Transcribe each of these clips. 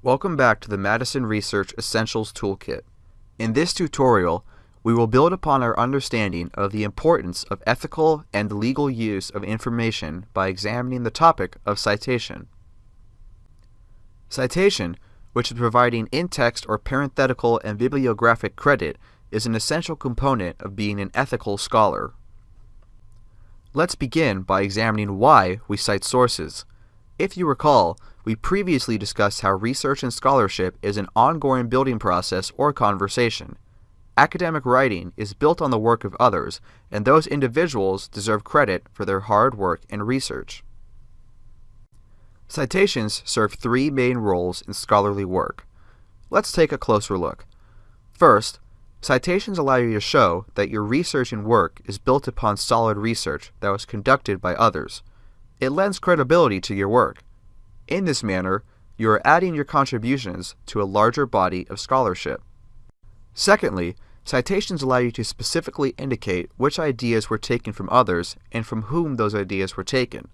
Welcome back to the Madison Research Essentials Toolkit. In this tutorial, we will build upon our understanding of the importance of ethical and legal use of information by examining the topic of citation. Citation, which is providing in-text or parenthetical and bibliographic credit, is an essential component of being an ethical scholar. Let's begin by examining why we cite sources. If you recall, we previously discussed how research and scholarship is an ongoing building process or conversation. Academic writing is built on the work of others, and those individuals deserve credit for their hard work and research. Citations serve three main roles in scholarly work. Let's take a closer look. First, citations allow you to show that your research and work is built upon solid research that was conducted by others. It lends credibility to your work. In this manner, you are adding your contributions to a larger body of scholarship. Secondly, citations allow you to specifically indicate which ideas were taken from others and from whom those ideas were taken.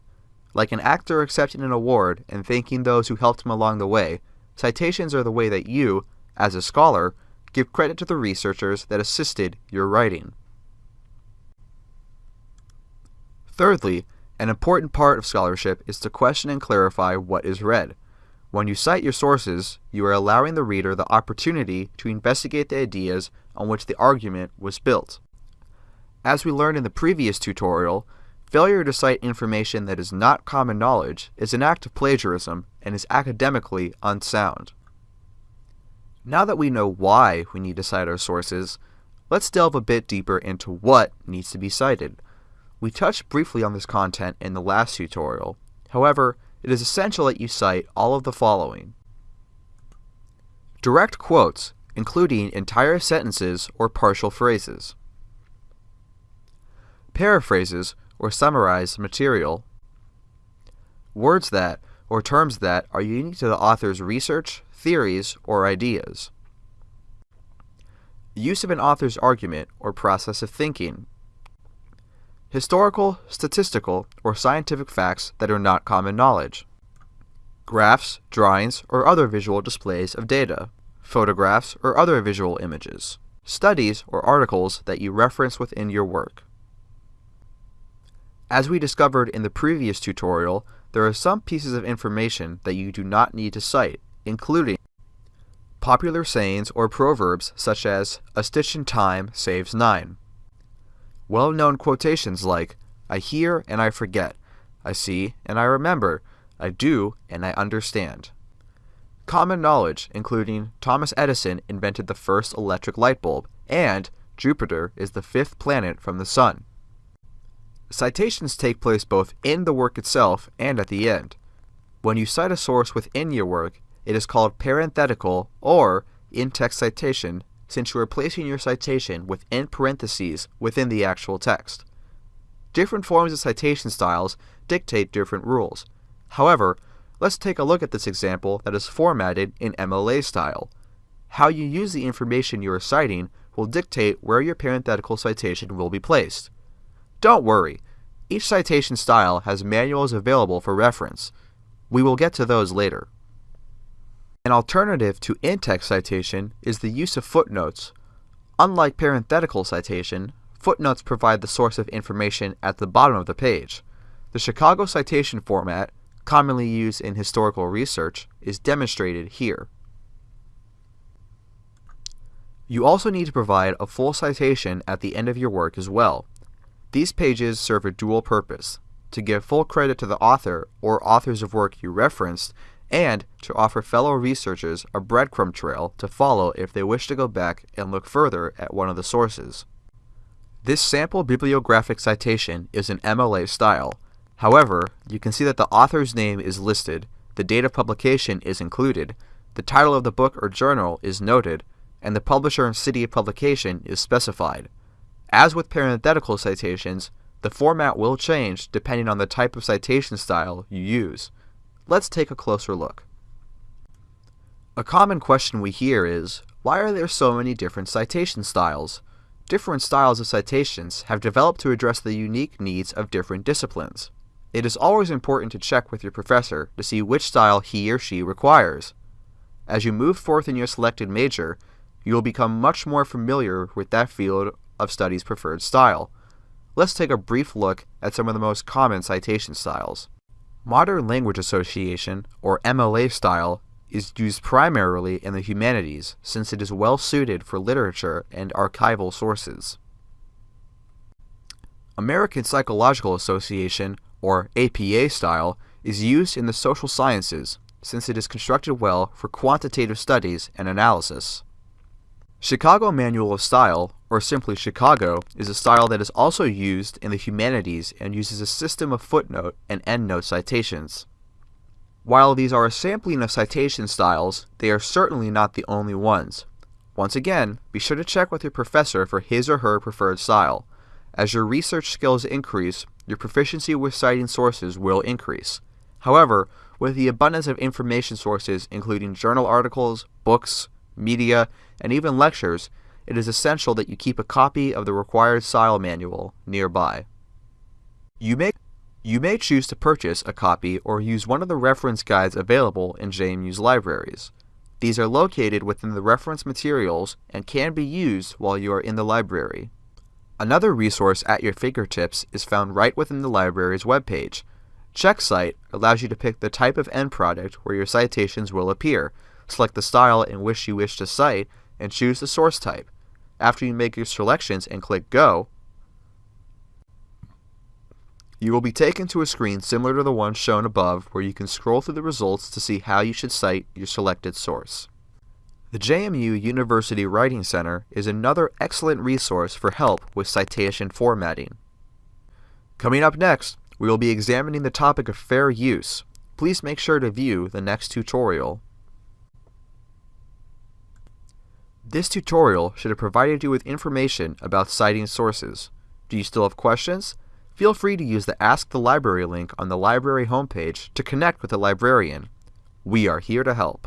Like an actor accepting an award and thanking those who helped him along the way, citations are the way that you, as a scholar, give credit to the researchers that assisted your writing. Thirdly, an important part of scholarship is to question and clarify what is read. When you cite your sources, you are allowing the reader the opportunity to investigate the ideas on which the argument was built. As we learned in the previous tutorial, failure to cite information that is not common knowledge is an act of plagiarism and is academically unsound. Now that we know why we need to cite our sources, let's delve a bit deeper into what needs to be cited. We touched briefly on this content in the last tutorial. However, it is essential that you cite all of the following. Direct quotes, including entire sentences or partial phrases. Paraphrases or summarized material. Words that, or terms that, are unique to the author's research, theories, or ideas. Use of an author's argument or process of thinking, historical, statistical, or scientific facts that are not common knowledge, graphs, drawings, or other visual displays of data, photographs, or other visual images, studies or articles that you reference within your work. As we discovered in the previous tutorial, there are some pieces of information that you do not need to cite, including popular sayings or proverbs such as, a stitch in time saves nine, well-known quotations like, I hear and I forget, I see and I remember, I do and I understand. Common knowledge, including Thomas Edison invented the first electric light bulb, and Jupiter is the fifth planet from the Sun. Citations take place both in the work itself and at the end. When you cite a source within your work, it is called parenthetical or in-text citation since you are placing your citation within parentheses within the actual text. Different forms of citation styles dictate different rules. However, let's take a look at this example that is formatted in MLA style. How you use the information you are citing will dictate where your parenthetical citation will be placed. Don't worry, each citation style has manuals available for reference. We will get to those later. An alternative to in-text citation is the use of footnotes. Unlike parenthetical citation, footnotes provide the source of information at the bottom of the page. The Chicago citation format, commonly used in historical research, is demonstrated here. You also need to provide a full citation at the end of your work as well. These pages serve a dual purpose, to give full credit to the author or authors of work you referenced and to offer fellow researchers a breadcrumb trail to follow if they wish to go back and look further at one of the sources. This sample bibliographic citation is in MLA style. However, you can see that the author's name is listed, the date of publication is included, the title of the book or journal is noted, and the publisher and city of publication is specified. As with parenthetical citations, the format will change depending on the type of citation style you use. Let's take a closer look. A common question we hear is, why are there so many different citation styles? Different styles of citations have developed to address the unique needs of different disciplines. It is always important to check with your professor to see which style he or she requires. As you move forth in your selected major, you will become much more familiar with that field of study's preferred style. Let's take a brief look at some of the most common citation styles. Modern Language Association, or MLA style, is used primarily in the humanities since it is well suited for literature and archival sources. American Psychological Association, or APA style, is used in the social sciences since it is constructed well for quantitative studies and analysis. Chicago Manual of Style, or simply Chicago, is a style that is also used in the humanities and uses a system of footnote and endnote citations. While these are a sampling of citation styles, they are certainly not the only ones. Once again, be sure to check with your professor for his or her preferred style. As your research skills increase, your proficiency with citing sources will increase. However, with the abundance of information sources, including journal articles, books, media, and even lectures, it is essential that you keep a copy of the required style manual nearby. You may, you may choose to purchase a copy or use one of the reference guides available in JMU's libraries. These are located within the reference materials and can be used while you are in the library. Another resource at your fingertips is found right within the library's webpage. CheckCite allows you to pick the type of end product where your citations will appear, select the style in which you wish to cite, and choose the source type. After you make your selections and click Go, you will be taken to a screen similar to the one shown above where you can scroll through the results to see how you should cite your selected source. The JMU University Writing Center is another excellent resource for help with citation formatting. Coming up next, we will be examining the topic of fair use. Please make sure to view the next tutorial. This tutorial should have provided you with information about citing sources. Do you still have questions? Feel free to use the Ask the Library link on the library homepage to connect with a librarian. We are here to help.